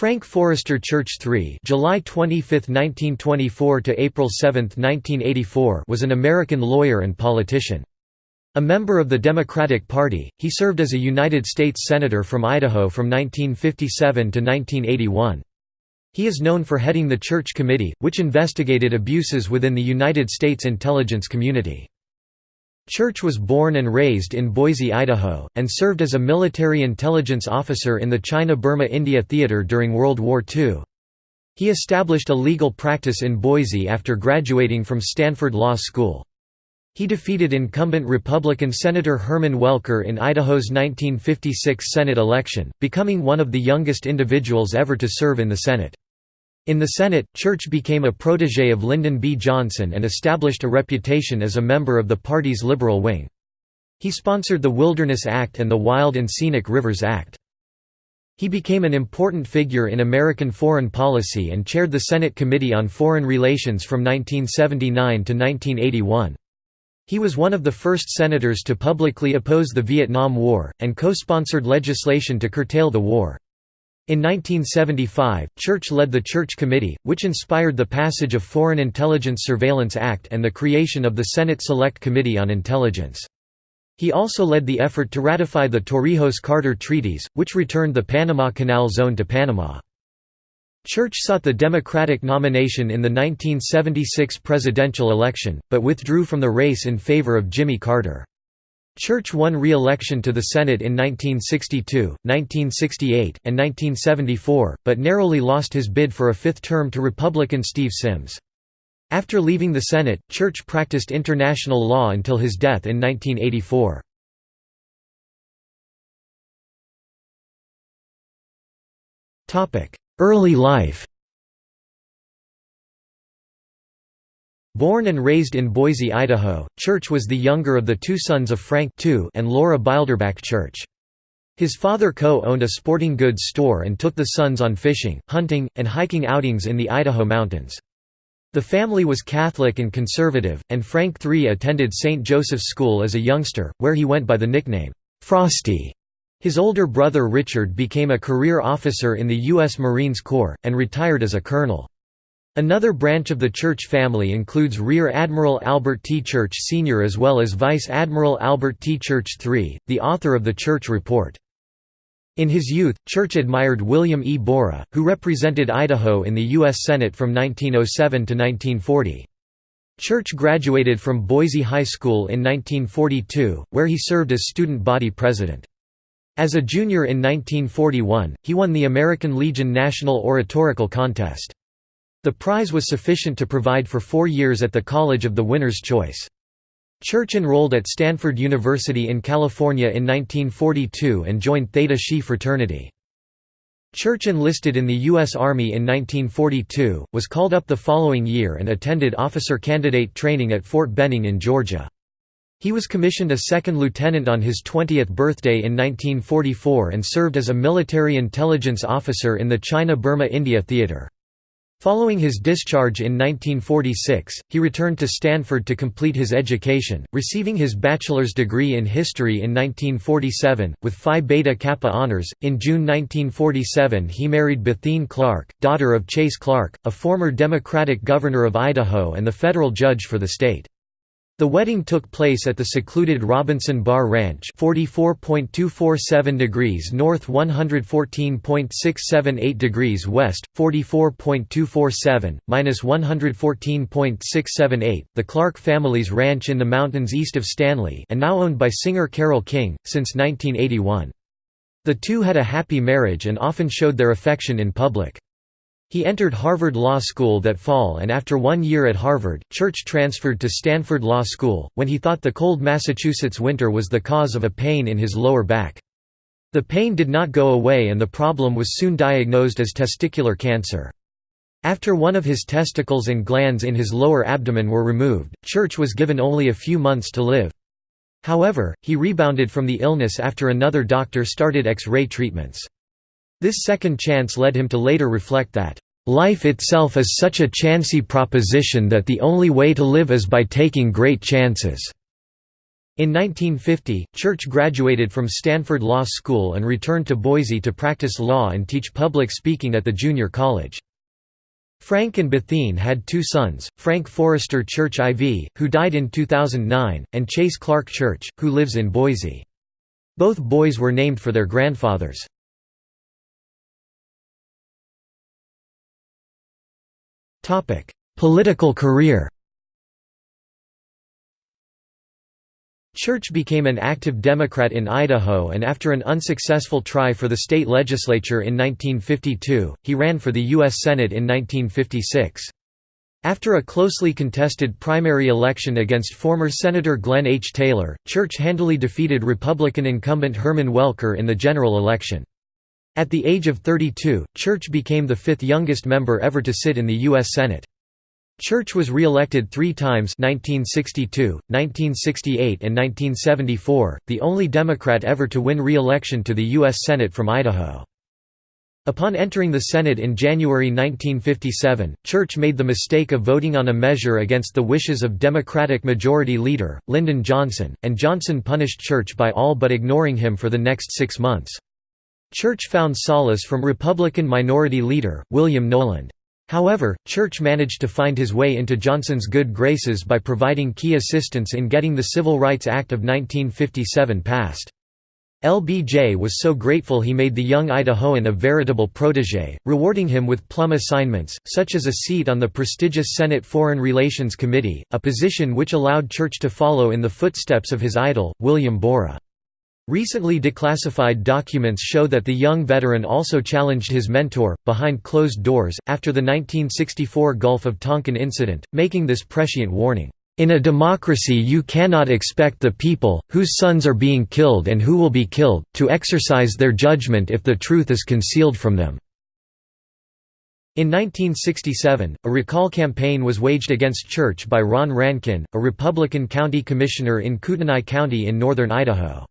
Frank Forrester Church III July 25, 1924 to April 7, 1984 was an American lawyer and politician. A member of the Democratic Party, he served as a United States Senator from Idaho from 1957 to 1981. He is known for heading the Church Committee, which investigated abuses within the United States intelligence community. Church was born and raised in Boise, Idaho, and served as a military intelligence officer in the China-Burma-India Theater during World War II. He established a legal practice in Boise after graduating from Stanford Law School. He defeated incumbent Republican Senator Herman Welker in Idaho's 1956 Senate election, becoming one of the youngest individuals ever to serve in the Senate. In the Senate, Church became a protege of Lyndon B. Johnson and established a reputation as a member of the party's liberal wing. He sponsored the Wilderness Act and the Wild and Scenic Rivers Act. He became an important figure in American foreign policy and chaired the Senate Committee on Foreign Relations from 1979 to 1981. He was one of the first senators to publicly oppose the Vietnam War, and co-sponsored legislation to curtail the war. In 1975, Church led the Church Committee, which inspired the passage of Foreign Intelligence Surveillance Act and the creation of the Senate Select Committee on Intelligence. He also led the effort to ratify the Torrijos-Carter treaties, which returned the Panama Canal Zone to Panama. Church sought the Democratic nomination in the 1976 presidential election, but withdrew from the race in favor of Jimmy Carter. Church won re-election to the Senate in 1962, 1968, and 1974, but narrowly lost his bid for a fifth term to Republican Steve Symms. After leaving the Senate, Church practiced international law until his death in 1984. Early life Born and raised in Boise, Idaho, Church was the younger of the two sons of Frank and Laura Bilderback Church. His father co-owned a sporting goods store and took the sons on fishing, hunting, and hiking outings in the Idaho mountains. The family was Catholic and conservative, and Frank III attended St. Joseph's School as a youngster, where he went by the nickname, Frosty. His older brother Richard became a career officer in the U.S. Marines Corps, and retired as a colonel. Another branch of the Church family includes Rear Admiral Albert T. Church Sr. as well as Vice Admiral Albert T. Church III, the author of the Church Report. In his youth, Church admired William E. Borah, who represented Idaho in the U.S. Senate from 1907 to 1940. Church graduated from Boise High School in 1942, where he served as student body president. As a junior in 1941, he won the American Legion National Oratorical Contest. The prize was sufficient to provide for four years at the College of the Winner's Choice. Church enrolled at Stanford University in California in 1942 and joined Theta Xi fraternity. Church enlisted in the U.S. Army in 1942, was called up the following year and attended officer candidate training at Fort Benning in Georgia. He was commissioned a second lieutenant on his 20th birthday in 1944 and served as a military intelligence officer in the China-Burma-India Theater. Following his discharge in 1946, he returned to Stanford to complete his education, receiving his bachelor's degree in history in 1947, with Phi Beta Kappa honors. In June 1947, he married Bethene Clark, daughter of Chase Clark, a former Democratic governor of Idaho and the federal judge for the state. The wedding took place at the secluded Robinson Bar Ranch 44.247 degrees north 114.678 degrees west, 44.247, minus 114.678, the Clark family's ranch in the mountains east of Stanley and now owned by singer Carole King, since 1981. The two had a happy marriage and often showed their affection in public. He entered Harvard Law School that fall and after one year at Harvard, Church transferred to Stanford Law School, when he thought the cold Massachusetts winter was the cause of a pain in his lower back. The pain did not go away and the problem was soon diagnosed as testicular cancer. After one of his testicles and glands in his lower abdomen were removed, Church was given only a few months to live. However, he rebounded from the illness after another doctor started X-ray treatments. This second chance led him to later reflect that, "...life itself is such a chancy proposition that the only way to live is by taking great chances." In 1950, Church graduated from Stanford Law School and returned to Boise to practice law and teach public speaking at the junior college. Frank and Bethene had two sons, Frank Forrester Church IV, who died in 2009, and Chase Clark Church, who lives in Boise. Both boys were named for their grandfathers. Political career Church became an active Democrat in Idaho and after an unsuccessful try for the state legislature in 1952, he ran for the U.S. Senate in 1956. After a closely contested primary election against former Senator Glenn H. Taylor, Church handily defeated Republican incumbent Herman Welker in the general election. At the age of 32, Church became the fifth youngest member ever to sit in the U.S. Senate. Church was re-elected three times 1962, 1968 and 1974, the only Democrat ever to win re-election to the U.S. Senate from Idaho. Upon entering the Senate in January 1957, Church made the mistake of voting on a measure against the wishes of Democratic Majority Leader, Lyndon Johnson, and Johnson punished Church by all but ignoring him for the next six months. Church found solace from Republican Minority Leader, William Knowland. However, Church managed to find his way into Johnson's good graces by providing key assistance in getting the Civil Rights Act of 1957 passed. LBJ was so grateful he made the young Idahoan a veritable protégé, rewarding him with plum assignments, such as a seat on the prestigious Senate Foreign Relations Committee, a position which allowed Church to follow in the footsteps of his idol, William Borah. Recently declassified documents show that the young veteran also challenged his mentor, behind closed doors, after the 1964 Gulf of Tonkin incident, making this prescient warning, "...in a democracy you cannot expect the people, whose sons are being killed and who will be killed, to exercise their judgment if the truth is concealed from them." In 1967, a recall campaign was waged against Church by Ron Rankin, a Republican county commissioner in Kootenai County in northern Idaho.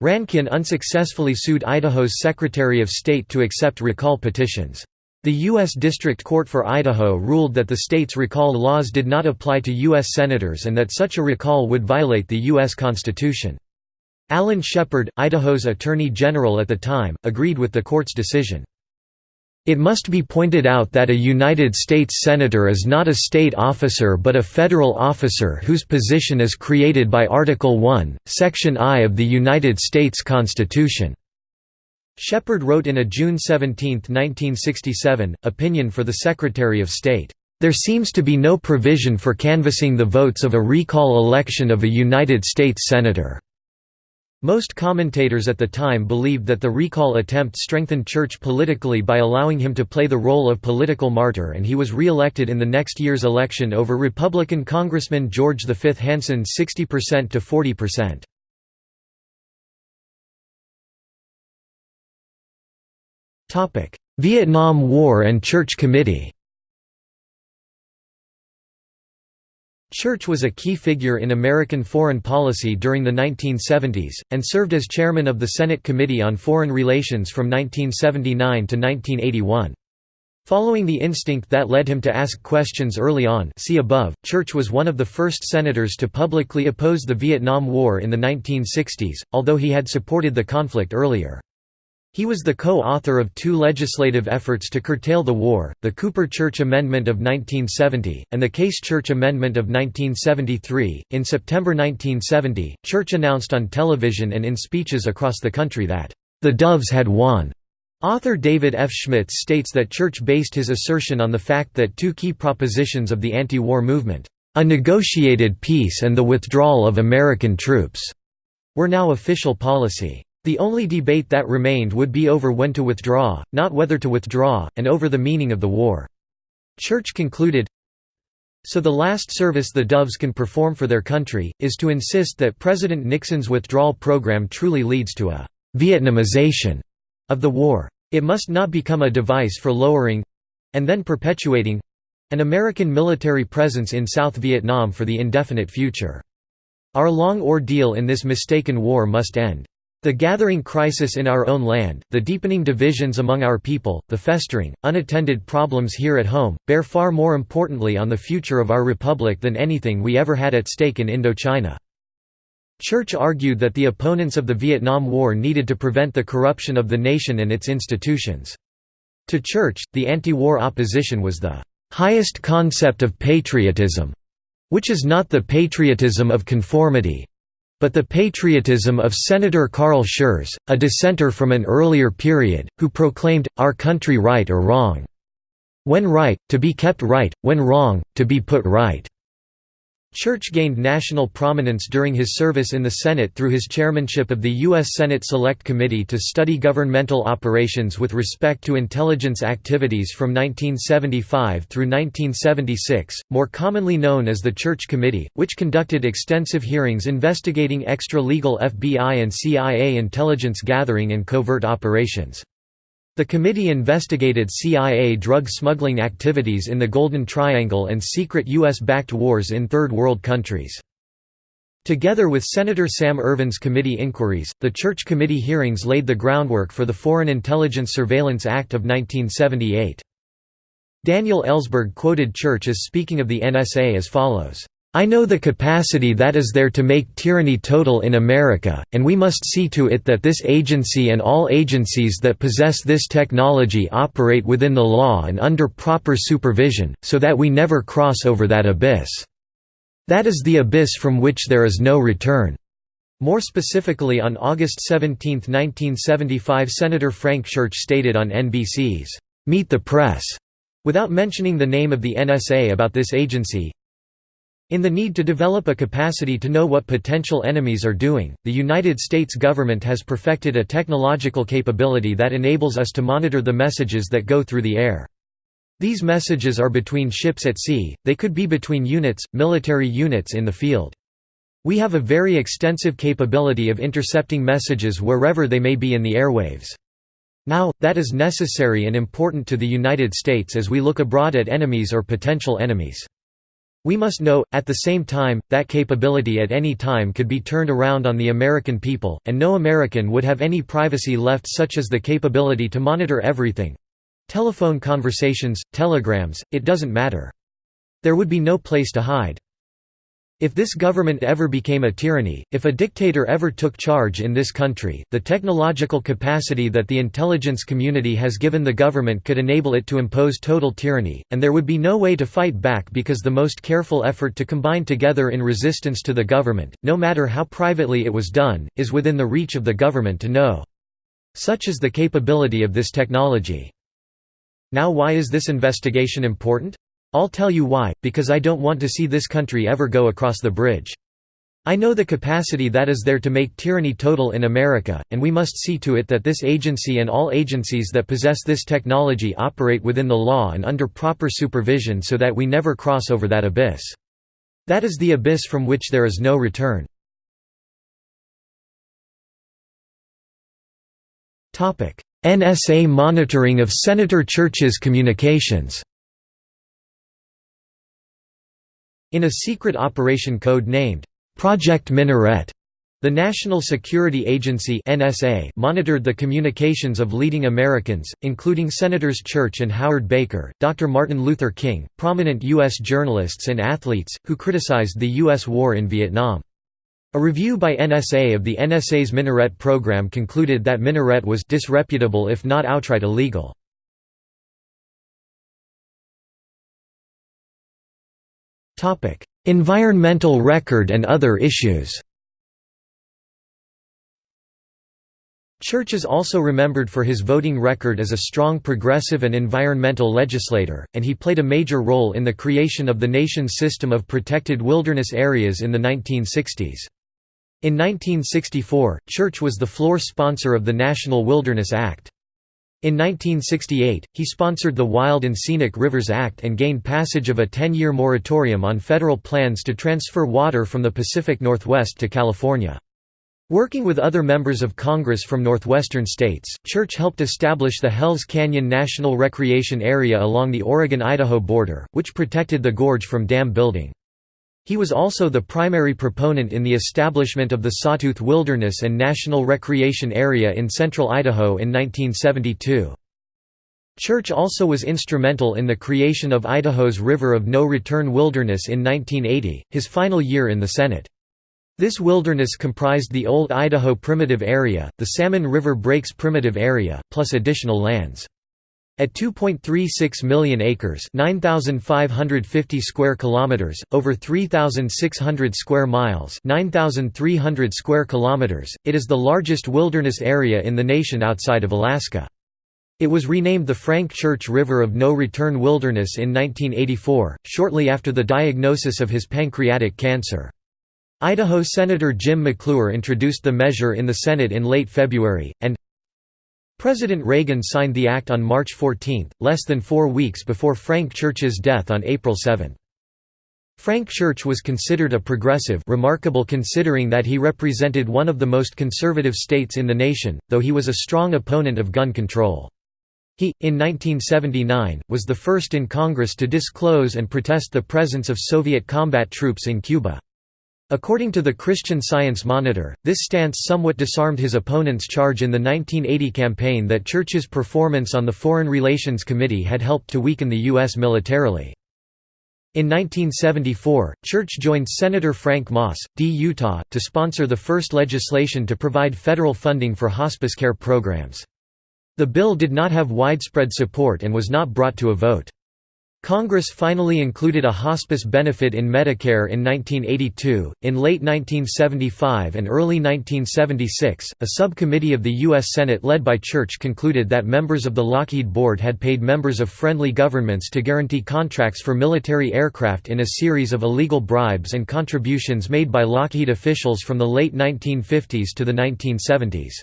Rankin unsuccessfully sued Idaho's Secretary of State to accept recall petitions. The U.S. District Court for Idaho ruled that the state's recall laws did not apply to U.S. senators and that such a recall would violate the U.S. Constitution. Alan Shepard, Idaho's Attorney General at the time, agreed with the court's decision. It must be pointed out that a United States Senator is not a state officer but a federal officer whose position is created by Article I, Section I of the United States Constitution." Shepard wrote in a June 17, 1967, opinion for the Secretary of State, "...there seems to be no provision for canvassing the votes of a recall election of a United States Senator." Most commentators at the time believed that the recall attempt strengthened Church politically by allowing him to play the role of political martyr and he was re-elected in the next year's election over Republican Congressman George V. Hansen 60% to 40%. Vietnam War and Church Committee Church was a key figure in American foreign policy during the 1970s, and served as chairman of the Senate Committee on Foreign Relations from 1979 to 1981. Following the instinct that led him to ask questions early on see above, Church was one of the first senators to publicly oppose the Vietnam War in the 1960s, although he had supported the conflict earlier. He was the co-author of two legislative efforts to curtail the war, the Cooper Church Amendment of 1970, and the Case Church Amendment of 1973. In September 1970, Church announced on television and in speeches across the country that, "...the Doves had won." Author David F. Schmitz states that Church based his assertion on the fact that two key propositions of the anti-war movement, "...a negotiated peace and the withdrawal of American troops," were now official policy. The only debate that remained would be over when to withdraw, not whether to withdraw, and over the meaning of the war. Church concluded, So the last service the Doves can perform for their country, is to insist that President Nixon's withdrawal program truly leads to a «Vietnamization» of the war. It must not become a device for lowering—and then perpetuating—an American military presence in South Vietnam for the indefinite future. Our long ordeal in this mistaken war must end. The gathering crisis in our own land, the deepening divisions among our people, the festering, unattended problems here at home, bear far more importantly on the future of our republic than anything we ever had at stake in Indochina. Church argued that the opponents of the Vietnam War needed to prevent the corruption of the nation and its institutions. To Church, the anti-war opposition was the highest concept of patriotism, which is not the patriotism of conformity, but the patriotism of Senator Carl Schurz, a dissenter from an earlier period, who proclaimed, our country right or wrong. When right, to be kept right, when wrong, to be put right. Church gained national prominence during his service in the Senate through his chairmanship of the U.S. Senate Select Committee to study governmental operations with respect to intelligence activities from 1975 through 1976, more commonly known as the Church Committee, which conducted extensive hearings investigating extra-legal FBI and CIA intelligence gathering and covert operations. The committee investigated CIA drug smuggling activities in the Golden Triangle and secret U.S.-backed wars in Third World countries. Together with Senator Sam Ervin's committee inquiries, the Church Committee hearings laid the groundwork for the Foreign Intelligence Surveillance Act of 1978. Daniel Ellsberg quoted Church as speaking of the NSA as follows, I know the capacity that is there to make tyranny total in America, and we must see to it that this agency and all agencies that possess this technology operate within the law and under proper supervision, so that we never cross over that abyss. That is the abyss from which there is no return." More specifically on August 17, 1975 Senator Frank Church stated on NBC's, "'Meet the Press' without mentioning the name of the NSA about this agency, in the need to develop a capacity to know what potential enemies are doing, the United States government has perfected a technological capability that enables us to monitor the messages that go through the air. These messages are between ships at sea, they could be between units, military units in the field. We have a very extensive capability of intercepting messages wherever they may be in the airwaves. Now, that is necessary and important to the United States as we look abroad at enemies or potential enemies. We must know, at the same time, that capability at any time could be turned around on the American people, and no American would have any privacy left such as the capability to monitor everything—telephone conversations, telegrams, it doesn't matter. There would be no place to hide. If this government ever became a tyranny, if a dictator ever took charge in this country, the technological capacity that the intelligence community has given the government could enable it to impose total tyranny, and there would be no way to fight back because the most careful effort to combine together in resistance to the government, no matter how privately it was done, is within the reach of the government to know. Such is the capability of this technology. Now why is this investigation important? I'll tell you why, because I don't want to see this country ever go across the bridge. I know the capacity that is there to make tyranny total in America, and we must see to it that this agency and all agencies that possess this technology operate within the law and under proper supervision so that we never cross over that abyss. That is the abyss from which there is no return. NSA monitoring of Senator Church's communications In a secret operation code named, "'Project Minaret' The National Security Agency NSA monitored the communications of leading Americans, including Senators Church and Howard Baker, Dr. Martin Luther King, prominent U.S. journalists and athletes, who criticized the U.S. war in Vietnam. A review by NSA of the NSA's Minaret program concluded that Minaret was disreputable if not outright illegal. Environmental record and other issues Church is also remembered for his voting record as a strong progressive and environmental legislator, and he played a major role in the creation of the nation's system of protected wilderness areas in the 1960s. In 1964, Church was the floor sponsor of the National Wilderness Act. In 1968, he sponsored the Wild and Scenic Rivers Act and gained passage of a 10-year moratorium on federal plans to transfer water from the Pacific Northwest to California. Working with other members of Congress from northwestern states, Church helped establish the Hells Canyon National Recreation Area along the Oregon-Idaho border, which protected the gorge from dam building. He was also the primary proponent in the establishment of the Sawtooth Wilderness and National Recreation Area in central Idaho in 1972. Church also was instrumental in the creation of Idaho's River of No Return Wilderness in 1980, his final year in the Senate. This wilderness comprised the Old Idaho Primitive Area, the Salmon River Breaks Primitive Area, plus additional lands. At 2.36 million acres, 9550 square kilometers, over 3600 square miles, 9300 square kilometers, it is the largest wilderness area in the nation outside of Alaska. It was renamed the Frank Church River of No Return Wilderness in 1984, shortly after the diagnosis of his pancreatic cancer. Idaho Senator Jim McClure introduced the measure in the Senate in late February, and President Reagan signed the act on March 14, less than four weeks before Frank Church's death on April 7. Frank Church was considered a progressive remarkable considering that he represented one of the most conservative states in the nation, though he was a strong opponent of gun control. He, in 1979, was the first in Congress to disclose and protest the presence of Soviet combat troops in Cuba. According to the Christian Science Monitor, this stance somewhat disarmed his opponent's charge in the 1980 campaign that Church's performance on the Foreign Relations Committee had helped to weaken the U.S. militarily. In 1974, Church joined Senator Frank Moss, D. Utah, to sponsor the first legislation to provide federal funding for hospice care programs. The bill did not have widespread support and was not brought to a vote. Congress finally included a hospice benefit in Medicare in 1982. In late 1975 and early 1976, a subcommittee of the U.S. Senate led by Church concluded that members of the Lockheed Board had paid members of friendly governments to guarantee contracts for military aircraft in a series of illegal bribes and contributions made by Lockheed officials from the late 1950s to the 1970s.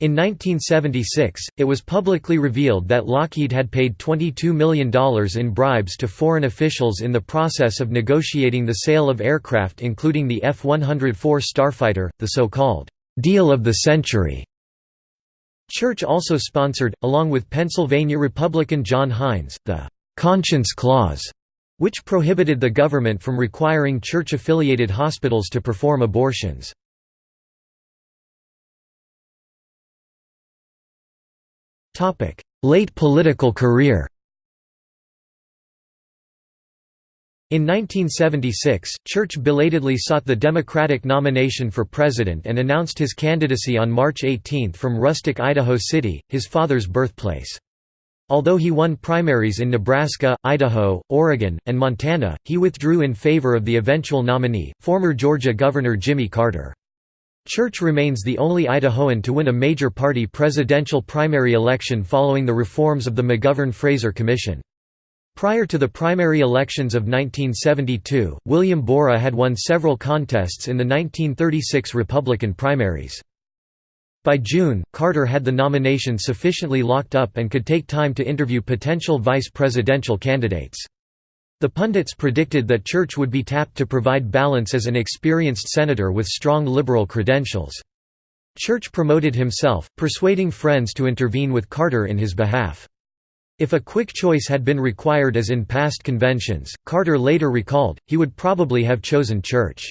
In 1976, it was publicly revealed that Lockheed had paid $22 million in bribes to foreign officials in the process of negotiating the sale of aircraft including the F-104 Starfighter, the so-called, "'Deal of the Century". Church also sponsored, along with Pennsylvania Republican John Heinz, the "'Conscience Clause' which prohibited the government from requiring church-affiliated hospitals to perform abortions. Late political career In 1976, Church belatedly sought the Democratic nomination for president and announced his candidacy on March 18 from rustic Idaho City, his father's birthplace. Although he won primaries in Nebraska, Idaho, Oregon, and Montana, he withdrew in favor of the eventual nominee, former Georgia Governor Jimmy Carter. Church remains the only Idahoan to win a major party presidential primary election following the reforms of the McGovern-Fraser Commission. Prior to the primary elections of 1972, William Borah had won several contests in the 1936 Republican primaries. By June, Carter had the nomination sufficiently locked up and could take time to interview potential vice presidential candidates. The pundits predicted that Church would be tapped to provide balance as an experienced senator with strong liberal credentials. Church promoted himself, persuading friends to intervene with Carter in his behalf. If a quick choice had been required as in past conventions, Carter later recalled, he would probably have chosen Church.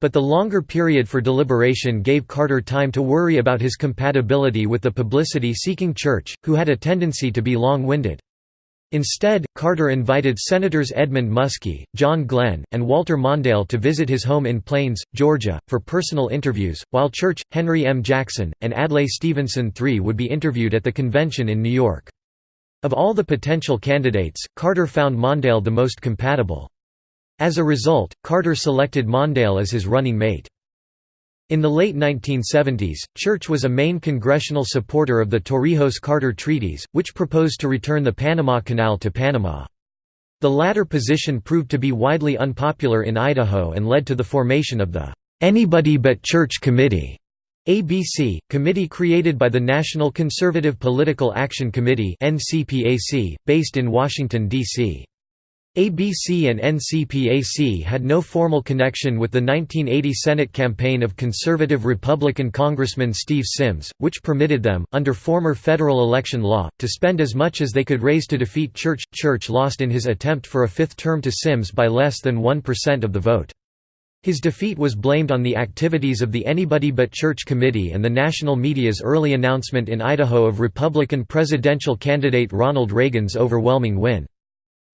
But the longer period for deliberation gave Carter time to worry about his compatibility with the publicity-seeking Church, who had a tendency to be long-winded. Instead, Carter invited Senators Edmund Muskie, John Glenn, and Walter Mondale to visit his home in Plains, Georgia, for personal interviews, while Church, Henry M. Jackson, and Adlai Stevenson III would be interviewed at the convention in New York. Of all the potential candidates, Carter found Mondale the most compatible. As a result, Carter selected Mondale as his running mate. In the late 1970s, Church was a main congressional supporter of the Torrijos-Carter treaties, which proposed to return the Panama Canal to Panama. The latter position proved to be widely unpopular in Idaho and led to the formation of the Anybody But Church Committee ABC, committee created by the National Conservative Political Action Committee based in Washington, D.C. ABC and NCPAC had no formal connection with the 1980 Senate campaign of conservative Republican Congressman Steve Symms, which permitted them, under former federal election law, to spend as much as they could raise to defeat Church. Church lost in his attempt for a fifth term to Symms by less than 1% of the vote. His defeat was blamed on the activities of the Anybody But Church Committee and the national media's early announcement in Idaho of Republican presidential candidate Ronald Reagan's overwhelming win.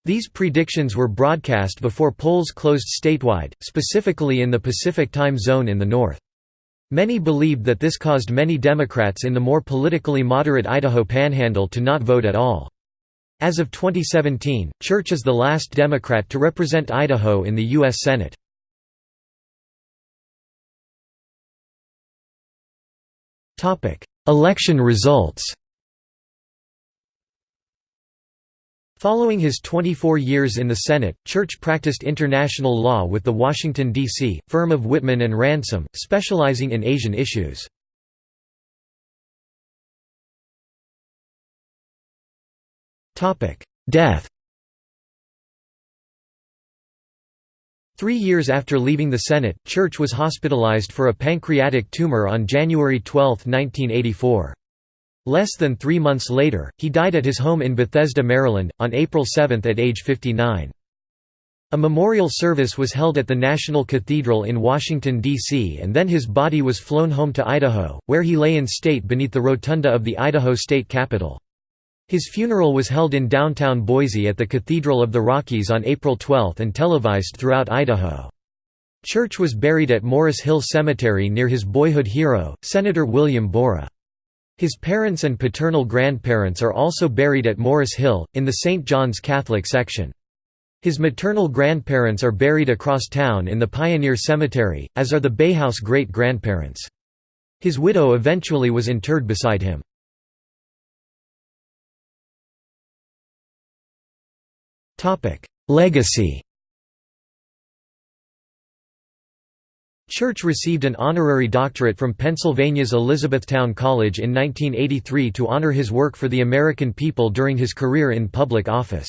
These predictions were broadcast before polls closed statewide, specifically in the Pacific time zone in the north. Many believed that this caused many Democrats in the more politically moderate Idaho Panhandle to not vote at all. As of 2017, Church is the last Democrat to represent Idaho in the U.S. Senate. Election results Following his 24 years in the Senate, Church practiced international law with the Washington, D.C., firm of Whitman and Ransom, specializing in Asian issues. Death Three years after leaving the Senate, Church was hospitalized for a pancreatic tumor on January 12, 1984. Less than three months later, he died at his home in Bethesda, Maryland, on April 7 at age 59. A memorial service was held at the National Cathedral in Washington, D.C. and then his body was flown home to Idaho, where he lay in state beneath the rotunda of the Idaho State Capitol. His funeral was held in downtown Boise at the Cathedral of the Rockies on April 12 and televised throughout Idaho. Church was buried at Morris Hill Cemetery near his boyhood hero, Senator William Borah. His parents and paternal grandparents are also buried at Morris Hill, in the St. John's Catholic section. His maternal grandparents are buried across town in the Pioneer Cemetery, as are the Bayhouse great-grandparents. His widow eventually was interred beside him. Legacy Church received an honorary doctorate from Pennsylvania's Elizabethtown College in 1983 to honor his work for the American people during his career in public office.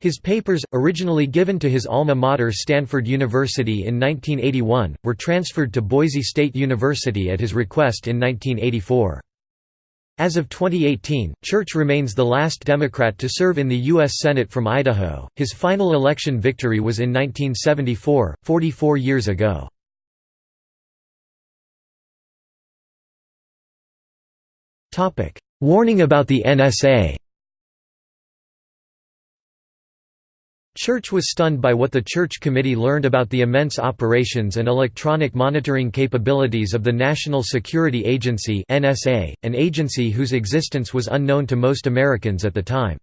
His papers, originally given to his alma mater Stanford University in 1981, were transferred to Boise State University at his request in 1984. As of 2018, Church remains the last Democrat to serve in the U.S. Senate from Idaho. His final election victory was in 1974, 44 years ago. Warning about the NSA Church was stunned by what the Church Committee learned about the immense operations and electronic monitoring capabilities of the National Security Agency NSA, an agency whose existence was unknown to most Americans at the time.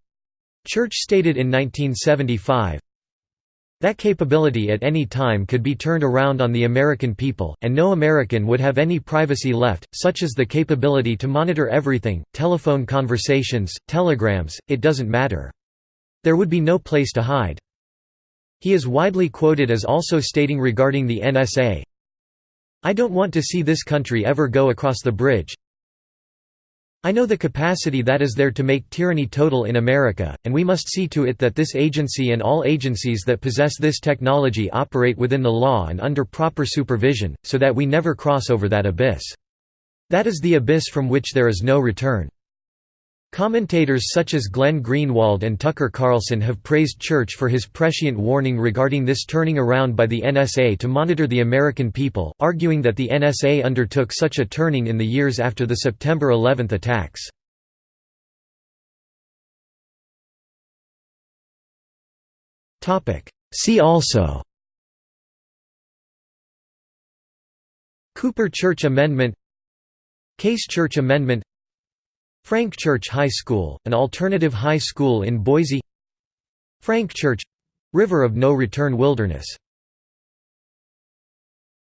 Church stated in 1975, that capability at any time could be turned around on the American people, and no American would have any privacy left, such as the capability to monitor everything, telephone conversations, telegrams, it doesn't matter. There would be no place to hide. He is widely quoted as also stating regarding the NSA, I don't want to see this country ever go across the bridge, I know the capacity that is there to make tyranny total in America, and we must see to it that this agency and all agencies that possess this technology operate within the law and under proper supervision, so that we never cross over that abyss. That is the abyss from which there is no return. Commentators such as Glenn Greenwald and Tucker Carlson have praised Church for his prescient warning regarding this turning around by the NSA to monitor the American people, arguing that the NSA undertook such a turning in the years after the September 11 attacks. See also Cooper Church Amendment Case Church Amendment Frank Church High School, an alternative high school in Boise. Frank Church — River of No Return Wilderness